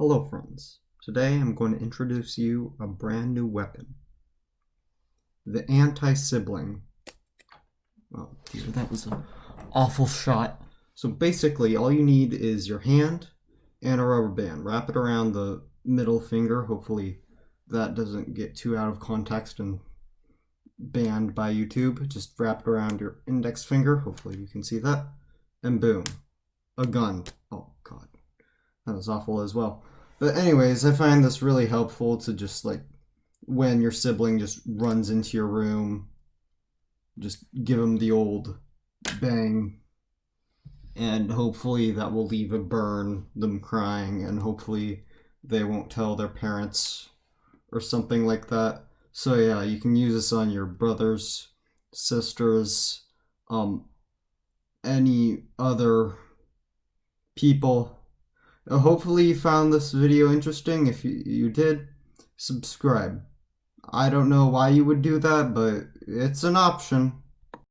Hello friends, today I'm going to introduce you a brand new weapon. The anti-sibling. Oh dear, that was an awful shot. So basically all you need is your hand and a rubber band. Wrap it around the middle finger, hopefully that doesn't get too out of context and banned by YouTube. Just wrap it around your index finger, hopefully you can see that. And boom, a gun. That was awful as well. But anyways, I find this really helpful to just like when your sibling just runs into your room, just give them the old bang. And hopefully that will leave a burn, them crying, and hopefully they won't tell their parents or something like that. So yeah, you can use this on your brothers, sisters, um, any other people hopefully you found this video interesting. If you, you did, subscribe. I don't know why you would do that, but it's an option.